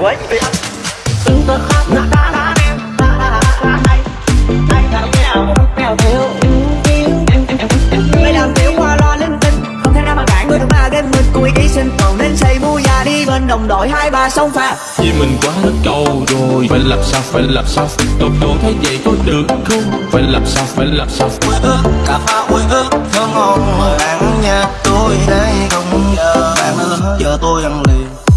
quấy Mày làm tiểu hoa lo linh tinh. Không thể nào mà cản người thằng ba game mình. 故 ý ký sinh cầu nên xây mua nhà đi. Bên đồng đội hai ba sông pha Vì mình quá hết câu rồi. Phải làm sao, phải làm sao? Tôi tôi thấy vậy có được không? Phải làm sao, phải làm sao? Ui ước, cà pha ui ước Thơ ngon. Mời ăn nha Tôi đây không giờ Bạn ơi, giờ tôi ăn liền.